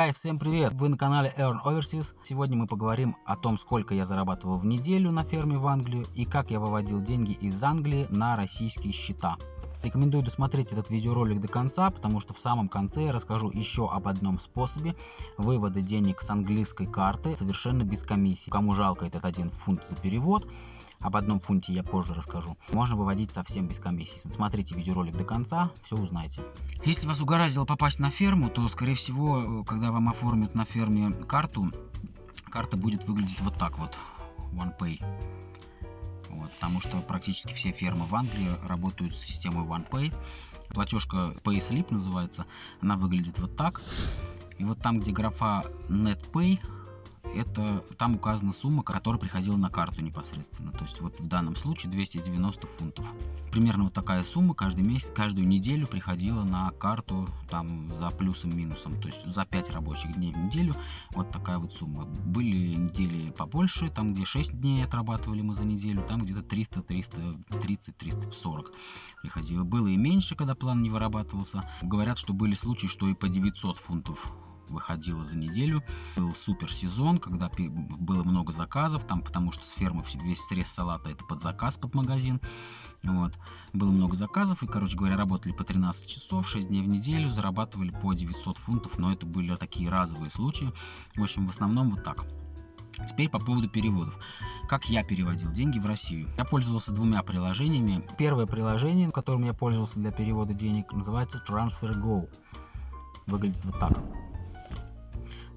Гай, всем привет! Вы на канале Earn Overseas. Сегодня мы поговорим о том, сколько я зарабатывал в неделю на ферме в Англию и как я выводил деньги из Англии на российские счета. Рекомендую досмотреть этот видеоролик до конца, потому что в самом конце я расскажу еще об одном способе вывода денег с английской карты совершенно без комиссии. Кому жалко этот один фунт за перевод, об одном фунте я позже расскажу. Можно выводить совсем без комиссии. Смотрите видеоролик до конца, все узнаете. Если вас угораздило попасть на ферму, то, скорее всего, когда вам оформят на ферме карту, карта будет выглядеть вот так вот. OnePay. Вот, потому что практически все фермы в Англии работают с системой OnePay. Платежка PaySlip называется. Она выглядит вот так. И вот там, где графа NetPay, это там указана сумма, которая приходила на карту непосредственно. То есть вот в данном случае 290 фунтов. Примерно вот такая сумма каждый месяц, каждую неделю приходила на карту там за плюсом-минусом. То есть за 5 рабочих дней в неделю вот такая вот сумма. Были недели побольше, там где 6 дней отрабатывали мы за неделю, там где-то 300, 330, 340 приходило. Было и меньше, когда план не вырабатывался. Говорят, что были случаи, что и по 900 фунтов выходила за неделю. Был супер сезон, когда было много заказов, там потому что с фермы весь срез салата это под заказ, под магазин. Вот. Было много заказов и, короче говоря, работали по 13 часов, 6 дней в неделю, зарабатывали по 900 фунтов, но это были такие разовые случаи. В общем, в основном вот так. Теперь по поводу переводов. Как я переводил деньги в Россию? Я пользовался двумя приложениями. Первое приложение, которым я пользовался для перевода денег, называется TransferGo. Выглядит вот так.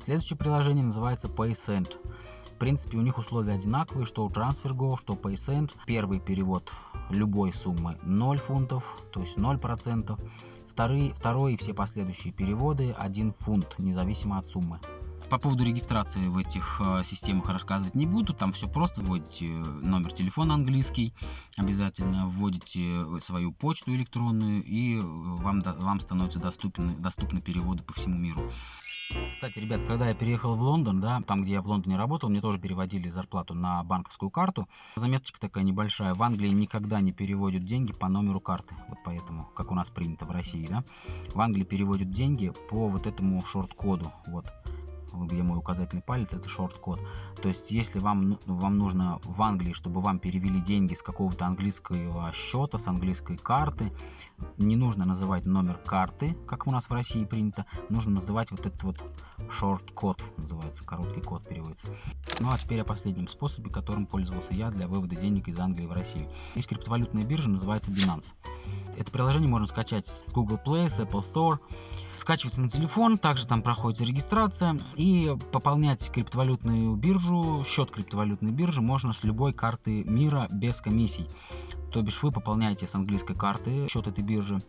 Следующее приложение называется PaySend. В принципе, у них условия одинаковые, что у TransferGo, что PaySend. Первый перевод любой суммы 0 фунтов, то есть 0%. Вторые, второй и все последующие переводы 1 фунт, независимо от суммы. По поводу регистрации в этих э, системах рассказывать не буду. Там все просто. Вводите номер телефона английский, обязательно вводите свою почту электронную, и вам, вам становятся доступны, доступны переводы по всему миру. Кстати, ребят, когда я переехал в Лондон, да, там, где я в Лондоне работал, мне тоже переводили зарплату на банковскую карту. Заметочка такая небольшая. В Англии никогда не переводят деньги по номеру карты. Вот поэтому, как у нас принято в России, да. В Англии переводят деньги по вот этому шорт-коду. Вот где мой указательный палец, это шорт-код. То есть, если вам, ну, вам нужно в Англии, чтобы вам перевели деньги с какого-то английского счета, с английской карты, не нужно называть номер карты, как у нас в России принято, нужно называть вот этот вот шорт-код, называется, короткий код переводится. Ну а теперь о последнем способе, которым пользовался я для вывода денег из Англии в Россию. Есть криптовалютная биржа, называется Binance. Это приложение можно скачать с Google Play, с Apple Store. Скачивается на телефон, также там проходит регистрация и пополнять криптовалютную биржу, счет криптовалютной биржи можно с любой карты мира без комиссий. То бишь вы пополняете с английской карты счет этой биржи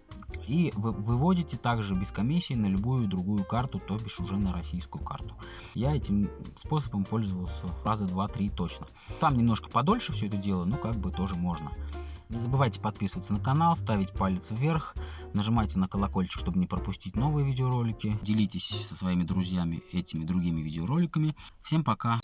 и вы выводите также без комиссии на любую другую карту, то бишь уже на российскую карту. Я этим способом пользовался раза два-три точно. Там немножко подольше все это дело, но как бы тоже можно. Не забывайте подписываться на канал, ставить палец вверх, нажимайте на колокольчик, чтобы не пропустить новые видеоролики. Делитесь со своими друзьями этими другими видеороликами. Всем пока!